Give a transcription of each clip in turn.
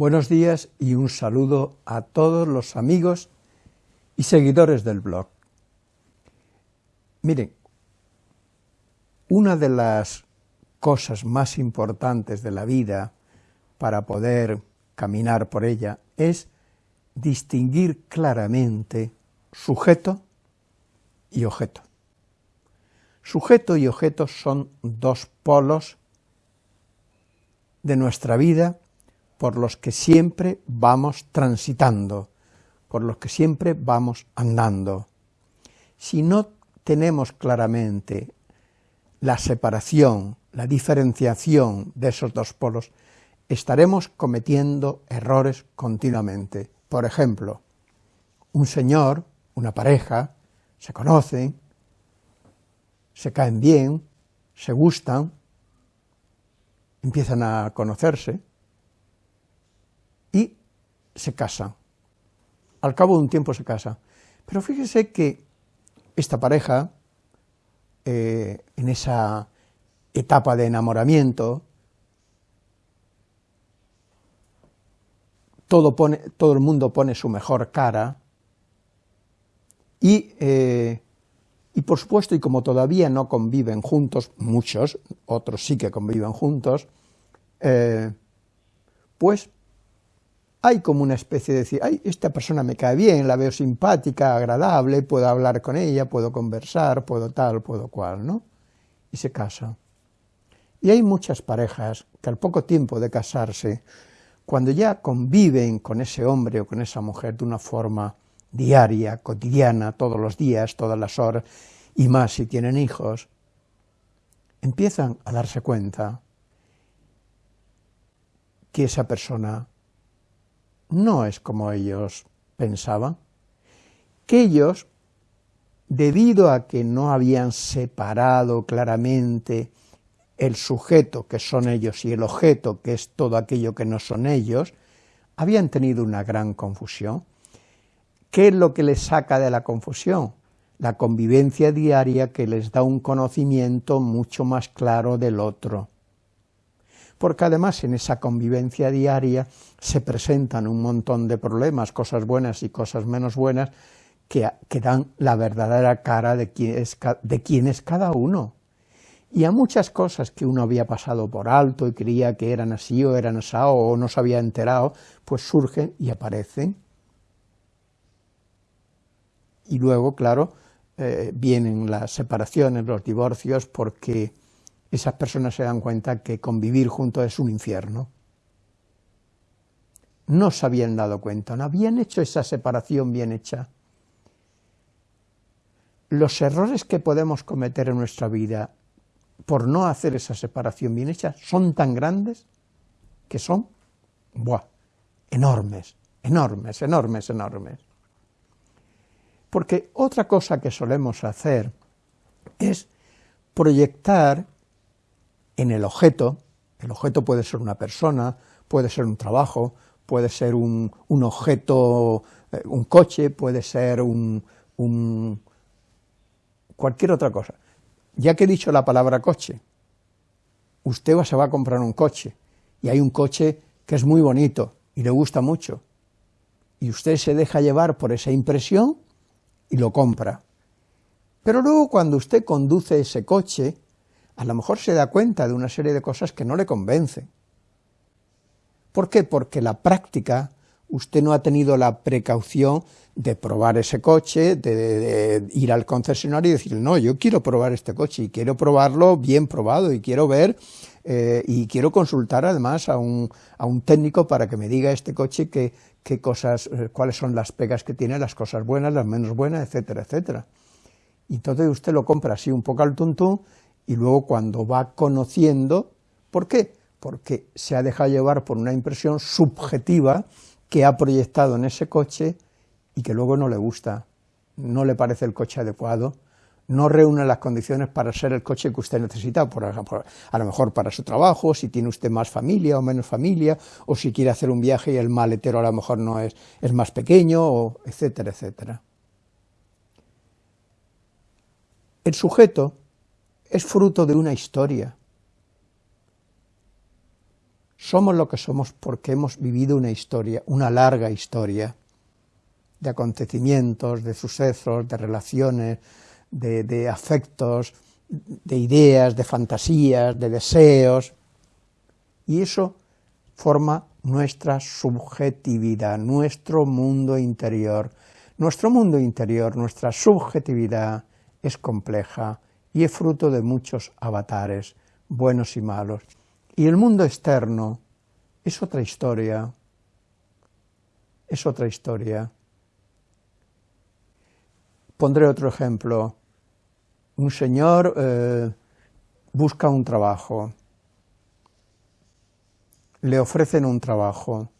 Buenos días y un saludo a todos los amigos y seguidores del blog. Miren, una de las cosas más importantes de la vida para poder caminar por ella es distinguir claramente sujeto y objeto. Sujeto y objeto son dos polos de nuestra vida por los que siempre vamos transitando, por los que siempre vamos andando. Si no tenemos claramente la separación, la diferenciación de esos dos polos, estaremos cometiendo errores continuamente. Por ejemplo, un señor, una pareja, se conocen, se caen bien, se gustan, empiezan a conocerse, y se casan. Al cabo de un tiempo se casa. Pero fíjese que esta pareja, eh, en esa etapa de enamoramiento, todo, pone, todo el mundo pone su mejor cara, y, eh, y por supuesto, y como todavía no conviven juntos, muchos, otros sí que conviven juntos, eh, pues hay como una especie de decir, ay, esta persona me cae bien, la veo simpática, agradable, puedo hablar con ella, puedo conversar, puedo tal, puedo cual, ¿no? Y se casa. Y hay muchas parejas que al poco tiempo de casarse, cuando ya conviven con ese hombre o con esa mujer de una forma diaria, cotidiana, todos los días, todas las horas, y más si tienen hijos, empiezan a darse cuenta que esa persona no es como ellos pensaban, que ellos, debido a que no habían separado claramente el sujeto, que son ellos, y el objeto, que es todo aquello que no son ellos, habían tenido una gran confusión. ¿Qué es lo que les saca de la confusión? La convivencia diaria que les da un conocimiento mucho más claro del otro porque además en esa convivencia diaria se presentan un montón de problemas, cosas buenas y cosas menos buenas, que, dan la verdadera cara de quién, es, de quién es cada uno. Y a muchas cosas que uno había pasado por alto y creía que eran así o eran así o no se había enterado, pues surgen y aparecen. Y luego, claro, eh, vienen las separaciones, los divorcios, porque esas personas se dan cuenta que convivir juntos es un infierno. No se habían dado cuenta, no habían hecho esa separación bien hecha. Los errores que podemos cometer en nuestra vida por no hacer esa separación bien hecha son tan grandes que son buah, enormes, enormes, enormes, enormes. Porque otra cosa que solemos hacer es proyectar en el objeto, el objeto puede ser una persona, puede ser un trabajo, puede ser un, objeto, eh, un coche, puede ser un, cualquier otra cosa. Ya que he dicho la palabra coche, usted se va a comprar un coche, y hay un coche que es muy bonito, y le gusta mucho, y usted se deja llevar por esa impresión, y lo compra. Pero luego cuando usted conduce ese coche, a lo mejor se da cuenta de una serie de cosas que no le convencen. ¿Por qué? Porque la práctica, usted no ha tenido la precaución de probar ese coche, de, ir al concesionario y decir, no, yo quiero probar este coche y quiero probarlo bien probado y quiero ver eh, y quiero consultar además a un, a un, técnico para que me diga este coche qué, cosas, eh, cuáles son las pegas que tiene, las cosas buenas, las menos buenas, etcétera, etcétera. Y entonces usted lo compra así un poco al tuntún y luego cuando va conociendo, ¿por qué? Porque se ha dejado llevar por una impresión subjetiva que ha proyectado en ese coche y que luego no le gusta, no le parece el coche adecuado, no reúne las condiciones para ser el coche que usted necesita, por ejemplo, a lo mejor para su trabajo, si tiene usted más familia o menos familia, o si quiere hacer un viaje y el maletero a lo mejor no es, es más pequeño, o etcétera, etcétera. El sujeto es fruto de una historia. Somos lo que somos porque hemos vivido una historia, una larga historia de acontecimientos, de sucesos, de relaciones, de, afectos, de ideas, de fantasías, de deseos, y eso forma nuestra subjetividad, nuestro mundo interior. Nuestro mundo interior, nuestra subjetividad es compleja y es fruto de muchos avatares, buenos y malos. Y el mundo externo es otra historia, es otra historia. Pondré otro ejemplo. Un señor eh, busca un trabajo, le ofrecen un trabajo,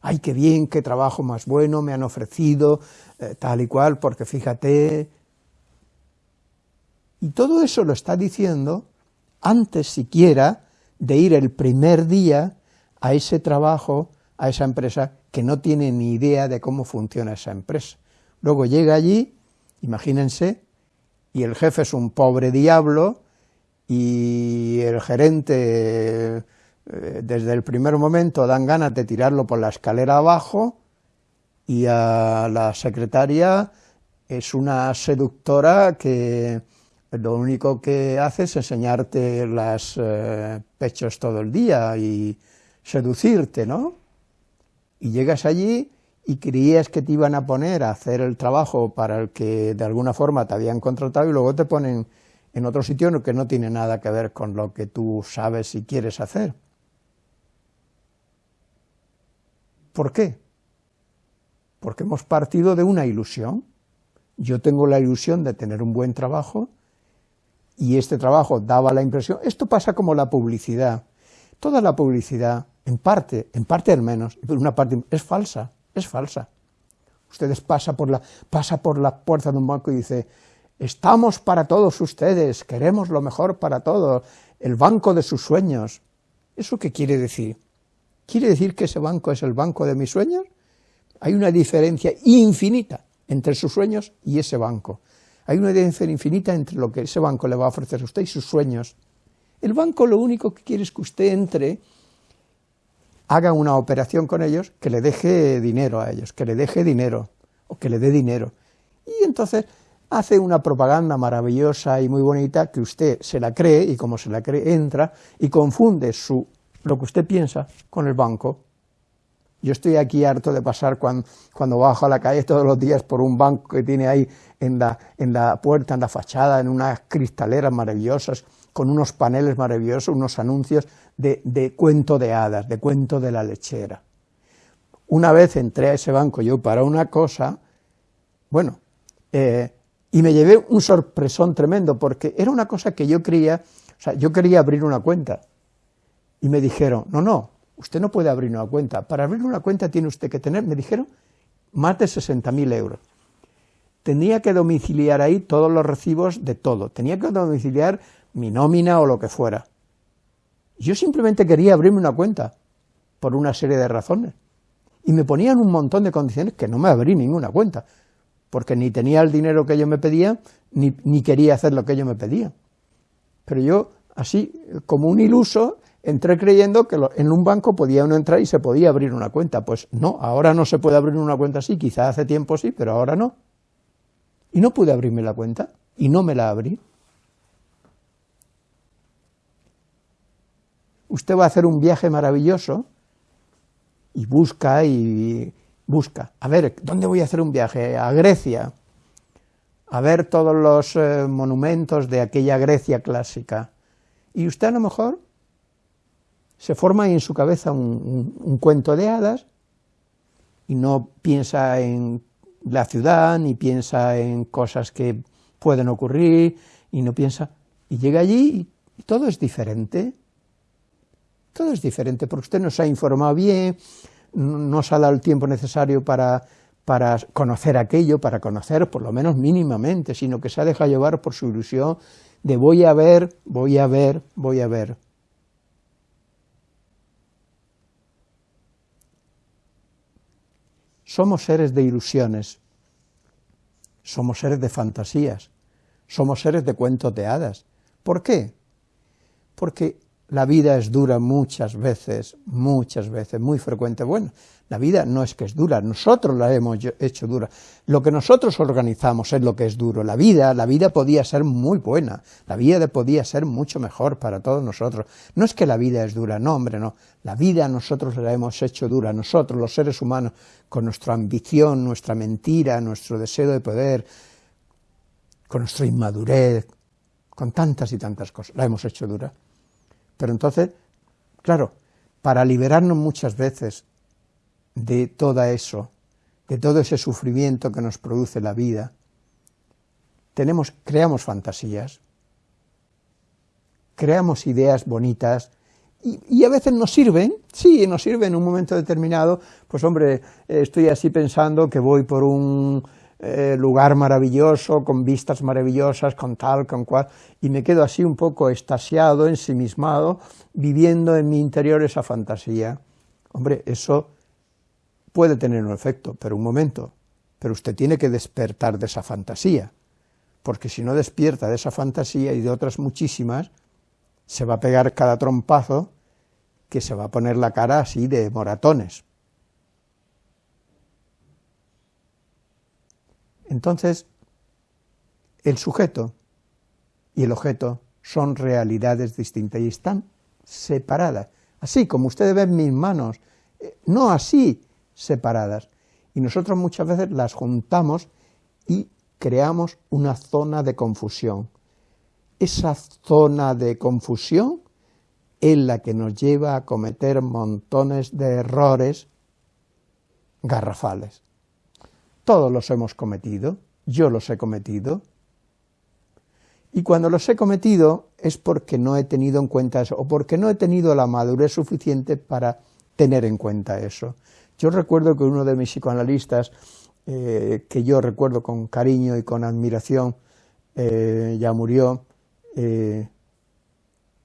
ay, qué bien, qué trabajo más bueno me han ofrecido, eh, tal y cual, porque fíjate... Y todo eso lo está diciendo antes siquiera de ir el primer día a ese trabajo, a esa empresa, que no tiene ni idea de cómo funciona esa empresa. Luego llega allí, imagínense, y el jefe es un pobre diablo, y el gerente eh, desde el primer momento dan ganas de tirarlo por la escalera abajo, y a la secretaria es una seductora que lo único que hace es enseñarte los eh, pechos todo el día y seducirte, ¿no? Y llegas allí y creías que te iban a poner a hacer el trabajo para el que de alguna forma te habían contratado y luego te ponen en otro sitio que no tiene nada que ver con lo que tú sabes y quieres hacer. ¿Por qué? Porque hemos partido de una ilusión. Yo tengo la ilusión de tener un buen trabajo y este trabajo daba la impresión, esto pasa como la publicidad, toda la publicidad, en parte, en parte al menos, pero una parte es falsa, es falsa. Ustedes pasa por la, pasa por la puerta de un banco y dice, estamos para todos ustedes, queremos lo mejor para todos, el banco de sus sueños. ¿Eso qué quiere decir? ¿Quiere decir que ese banco es el banco de mis sueños? Hay una diferencia infinita entre sus sueños y ese banco. Hay una diferencia infinita entre lo que ese banco le va a ofrecer a usted y sus sueños. El banco lo único que quiere es que usted entre haga una operación con ellos que le deje dinero a ellos, que le deje dinero, o que le dé dinero. Y entonces hace una propaganda maravillosa y muy bonita que usted se la cree, y como se la cree, entra y confunde su, lo que usted piensa con el banco. Yo estoy aquí harto de pasar cuando, cuando, bajo a la calle todos los días por un banco que tiene ahí en la, en la puerta, en la fachada, en unas cristaleras maravillosas, con unos paneles maravillosos, unos anuncios de, cuento de hadas, de cuento de la lechera. Una vez entré a ese banco yo para una cosa, bueno, eh, y me llevé un sorpresón tremendo, porque era una cosa que yo quería, o sea, yo quería abrir una cuenta, y me dijeron, no, no, usted no puede abrir una cuenta, para abrir una cuenta tiene usted que tener, me dijeron, más de 60.000 euros. Tenía que domiciliar ahí todos los recibos de todo, tenía que domiciliar mi nómina o lo que fuera. Yo simplemente quería abrirme una cuenta, por una serie de razones. Y me ponían un montón de condiciones que no me abrí ninguna cuenta, porque ni tenía el dinero que ellos me pedían, ni, ni quería hacer lo que ellos me pedían. Pero yo, así, como un iluso, entré creyendo que en un banco podía uno entrar y se podía abrir una cuenta. Pues no, ahora no se puede abrir una cuenta así, quizá hace tiempo sí, pero ahora no. Y no pude abrirme la cuenta, y no me la abrí. Usted va a hacer un viaje maravilloso y busca y busca, a ver, ¿dónde voy a hacer un viaje? A Grecia, a ver todos los eh, monumentos de aquella Grecia clásica. Y usted a lo mejor se forma en su cabeza un cuento de hadas y no piensa en la ciudad, ni piensa en cosas que pueden ocurrir, y no piensa, y llega allí y todo es diferente, todo es diferente, porque usted no se ha informado bien, no se ha dado el tiempo necesario para, para conocer aquello, para conocer por lo menos mínimamente, sino que se ha dejado llevar por su ilusión de voy a ver, voy a ver, voy a ver. Somos seres de ilusiones, somos seres de fantasías, somos seres de cuentos de hadas. ¿Por qué? Porque la vida es dura muchas veces, muchas veces, muy frecuente. Bueno, la vida no es que es dura, nosotros la hemos hecho dura. Lo que nosotros organizamos es lo que es duro. La vida, la vida podía ser muy buena, la vida podía ser mucho mejor para todos nosotros. No es que la vida es dura, no, hombre, no. La vida nosotros la hemos hecho dura, nosotros, los seres humanos, con nuestra ambición, nuestra mentira, nuestro deseo de poder, con nuestra inmadurez, con tantas y tantas cosas, la hemos hecho dura. Pero entonces, claro, para liberarnos muchas veces de todo eso, de todo ese sufrimiento que nos produce la vida, tenemos, creamos fantasías, creamos ideas bonitas, y, y, a veces nos sirven, sí, nos sirven en un momento determinado, pues hombre, estoy así pensando que voy por un eh, lugar maravilloso, con vistas maravillosas, con tal, con cual, y me quedo así un poco estasiado, ensimismado, viviendo en mi interior esa fantasía. Hombre, eso puede tener un efecto, pero un momento, pero usted tiene que despertar de esa fantasía, porque si no despierta de esa fantasía y de otras muchísimas, se va a pegar cada trompazo que se va a poner la cara así de moratones. Entonces, el sujeto y el objeto son realidades distintas y están separadas, así como ustedes ven mis manos, eh, no así separadas, y nosotros muchas veces las juntamos y creamos una zona de confusión. Esa zona de confusión es la que nos lleva a cometer montones de errores garrafales. Todos los hemos cometido, yo los he cometido, y cuando los he cometido es porque no he tenido en cuenta eso, o porque no he tenido la madurez suficiente para tener en cuenta eso. Yo recuerdo que uno de mis psicoanalistas, eh, que yo recuerdo con cariño y con admiración, eh, ya murió, eh,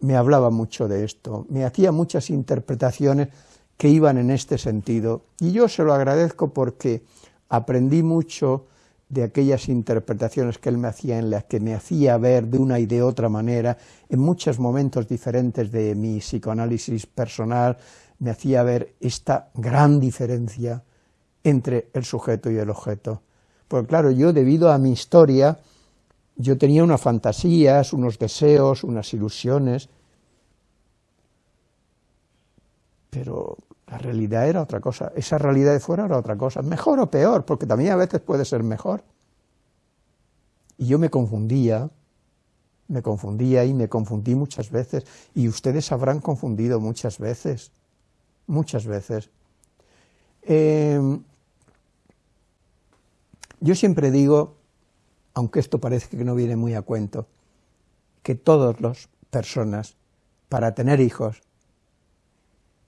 me hablaba mucho de esto, me hacía muchas interpretaciones que iban en este sentido, y yo se lo agradezco porque aprendí mucho de aquellas interpretaciones que él me hacía, en las que me hacía ver de una y de otra manera, en muchos momentos diferentes de mi psicoanálisis personal, me hacía ver esta gran diferencia entre el sujeto y el objeto. Porque claro, yo debido a mi historia, yo tenía unas fantasías, unos deseos, unas ilusiones, pero la realidad era otra cosa, esa realidad de fuera era otra cosa, mejor o peor, porque también a veces puede ser mejor. Y yo me confundía, me confundía y me confundí muchas veces, y ustedes habrán confundido muchas veces, muchas veces. Em, yo siempre digo, aunque esto parece que no viene muy a cuento, que todas las personas, para tener hijos,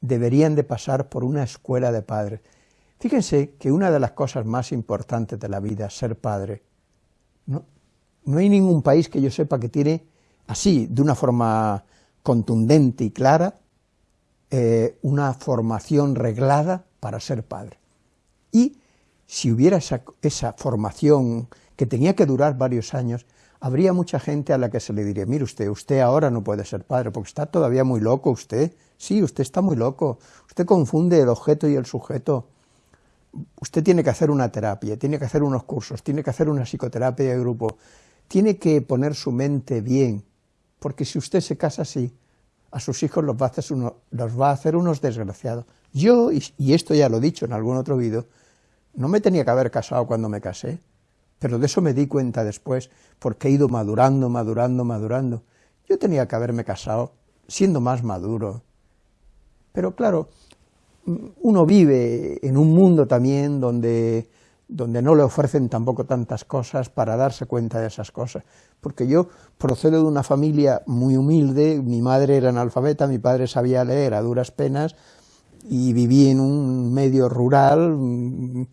deberían de pasar por una escuela de padres. Fíjense que una de las cosas más importantes de la vida es ser padre. No, no hay ningún país que yo sepa que tiene así, de una forma contundente y clara, eh, una formación reglada para ser padre. Y si hubiera esa, esa formación que tenía que durar varios años, habría mucha gente a la que se le diría, mire usted, usted ahora no puede ser padre, porque está todavía muy loco usted, sí, usted está muy loco, usted confunde el objeto y el sujeto, usted tiene que hacer una terapia, tiene que hacer unos cursos, tiene que hacer una psicoterapia de grupo, tiene que poner su mente bien, porque si usted se casa así, a sus hijos los va a hacer, unos desgraciados. Yo, y esto ya lo he dicho en algún otro vídeo, no me tenía que haber casado cuando me casé, pero de eso me di cuenta después, porque he ido madurando, madurando, madurando. Yo tenía que haberme casado siendo más maduro. Pero claro, uno vive en un mundo también donde, donde no le ofrecen tampoco tantas cosas para darse cuenta de esas cosas. Porque yo procedo de una familia muy humilde, mi madre era analfabeta, mi padre sabía leer a duras penas, y viví en un medio rural,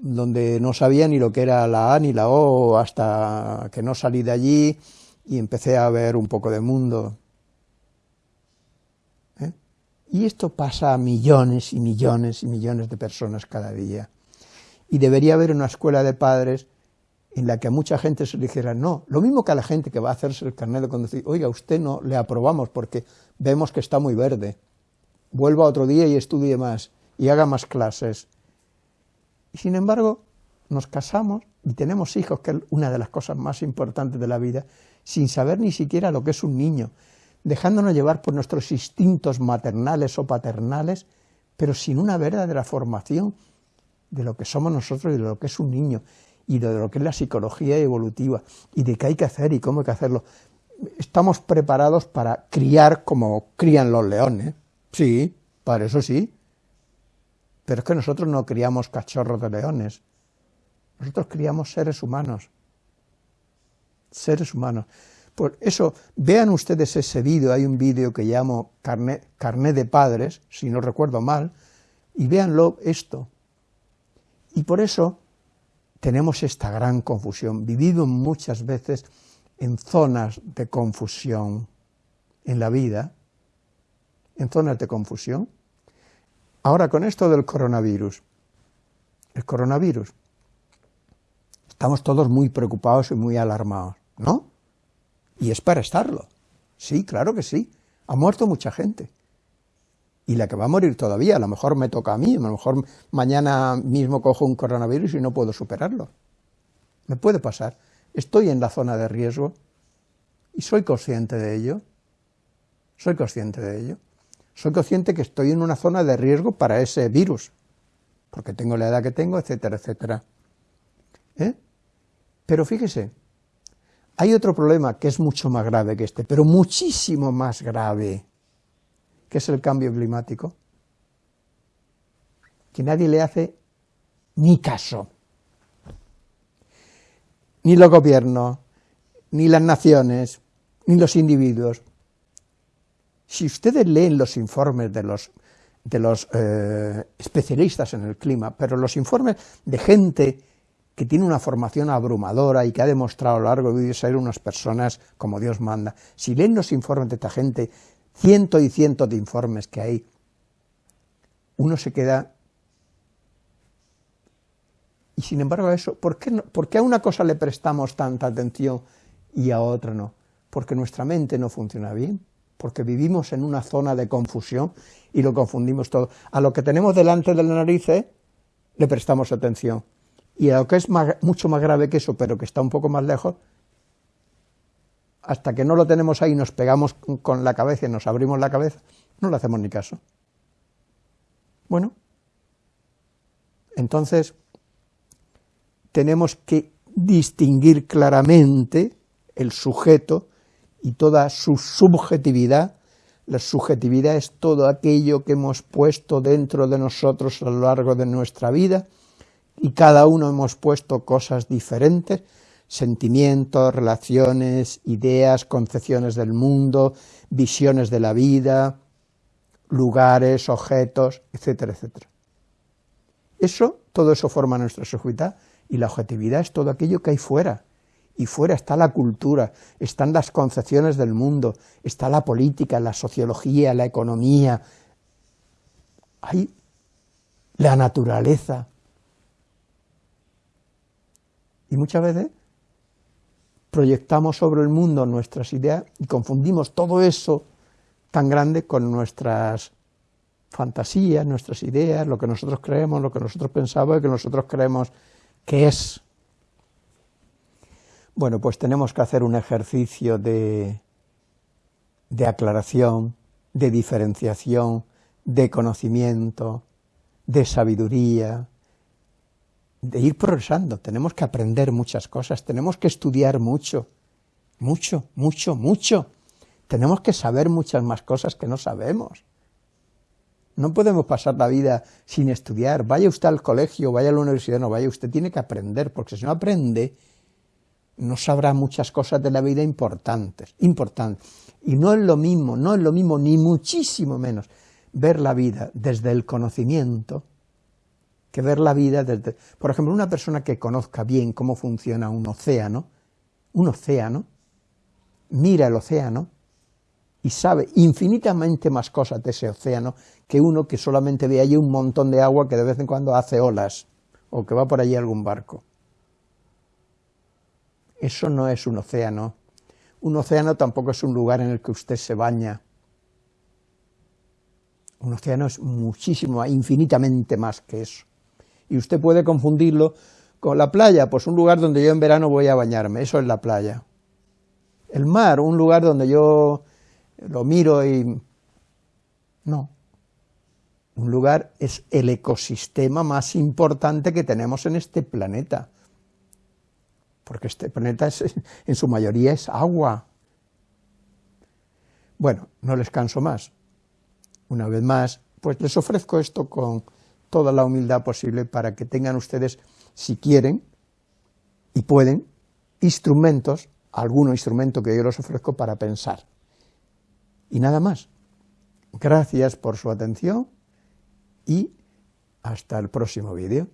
donde no sabía ni lo que era la A ni la O, hasta que no salí de allí y empecé a ver un poco de mundo. Y esto pasa a millones y millones y millones de personas cada día. Y debería haber una escuela de padres en la que a mucha gente se le dijera, no, lo mismo que a la gente que va a hacerse el carnet de conducir, oiga, usted no le aprobamos porque vemos que está muy verde, vuelva otro día y estudie más, y haga más clases. Y sin embargo, nos casamos y tenemos hijos, que es una de las cosas más importantes de la vida, sin saber ni siquiera lo que es un niño, dejándonos llevar por nuestros instintos maternales o paternales, pero sin una verdadera formación de lo que somos nosotros y de lo que es un niño y de lo que es la psicología evolutiva y de qué hay que hacer y cómo hay que hacerlo. Estamos preparados para criar como crían los leones, sí, para eso sí, pero es que nosotros no criamos cachorros de leones, nosotros criamos seres humanos, seres humanos. Por eso, vean ustedes ese vídeo, hay un vídeo que llamo Carné, de Padres, si no recuerdo mal, y véanlo esto. Y por eso tenemos esta gran confusión. Vivido muchas veces en zonas de confusión en la vida, en zonas de confusión. Ahora con esto del coronavirus, el coronavirus, estamos todos muy preocupados y muy alarmados, ¿no? Y es para estarlo. Sí, claro que sí. Ha muerto mucha gente y la que va a morir todavía, a lo mejor me toca a mí, a lo mejor mañana mismo cojo un coronavirus y no puedo superarlo. Me puede pasar. Estoy en la zona de riesgo y soy consciente de ello. Soy consciente de ello. Soy consciente que estoy en una zona de riesgo para ese virus, porque tengo la edad que tengo, etcétera, etcétera. ¿Eh? Pero fíjese, hay otro problema que es mucho más grave que este, pero muchísimo más grave ¿Qué es el cambio climático? Que nadie le hace ni caso. Ni los gobiernos, ni las naciones, ni los individuos. Si ustedes leen los informes de los, de los eh, especialistas en el clima, pero los informes de gente que tiene una formación abrumadora y que ha demostrado a lo largo de ser unas personas como Dios manda, si leen los informes de esta gente cientos y cientos de informes que hay, uno se queda... Y sin embargo eso, ¿por qué, ¿por qué a una cosa le prestamos tanta atención y a otra no? Porque nuestra mente no funciona bien, porque vivimos en una zona de confusión y lo confundimos todo. A lo que tenemos delante de la nariz le prestamos atención, y a lo que es mucho más grave que eso, pero que está un poco más lejos, hasta que no lo tenemos ahí, nos pegamos con la cabeza y nos abrimos la cabeza, no le hacemos ni caso. Bueno, entonces tenemos que distinguir claramente el sujeto y toda su subjetividad. La subjetividad es todo aquello que hemos puesto dentro de nosotros a lo largo de nuestra vida y cada uno hemos puesto cosas diferentes, sentimientos, relaciones, ideas, concepciones del mundo, visiones de la vida, lugares, objetos, etcétera, etcétera. Eso, todo eso forma nuestra subjetividad y la objetividad es todo aquello que hay fuera. Y fuera está la cultura, están las concepciones del mundo, está la política, la sociología, la economía, hay la naturaleza. Y muchas veces proyectamos sobre el mundo nuestras ideas y confundimos todo eso tan grande con nuestras fantasías, nuestras ideas, lo que nosotros creemos, lo que nosotros pensamos y que nosotros creemos que es. Bueno, pues tenemos que hacer un ejercicio de, de aclaración, de diferenciación, de conocimiento, de sabiduría, de ir progresando, tenemos que aprender muchas cosas, tenemos que estudiar mucho, mucho, mucho, mucho. Tenemos que saber muchas más cosas que no sabemos. No podemos pasar la vida sin estudiar. Vaya usted al colegio, vaya a la universidad, no vaya, usted tiene que aprender, porque si no aprende, no sabrá muchas cosas de la vida importantes, importantes. Y no es lo mismo, no es lo mismo, ni muchísimo menos, ver la vida desde el conocimiento que ver la vida desde... Por ejemplo, una persona que conozca bien cómo funciona un océano, un océano, mira el océano y sabe infinitamente más cosas de ese océano que uno que solamente ve allí un montón de agua que de vez en cuando hace olas o que va por allí algún barco. Eso no es un océano. Un océano tampoco es un lugar en el que usted se baña. Un océano es muchísimo, infinitamente más que eso. Y usted puede confundirlo con la playa, pues un lugar donde yo en verano voy a bañarme, eso es la playa. El mar, un lugar donde yo lo miro y... No. Un lugar es el ecosistema más importante que tenemos en este planeta porque este planeta en su mayoría es agua. Bueno, no les canso más. Una vez más, pues les ofrezco esto con toda la humildad posible para que tengan ustedes, si quieren y pueden, instrumentos, algún instrumento que yo les ofrezco para pensar. Y nada más. Gracias por su atención y hasta el próximo vídeo.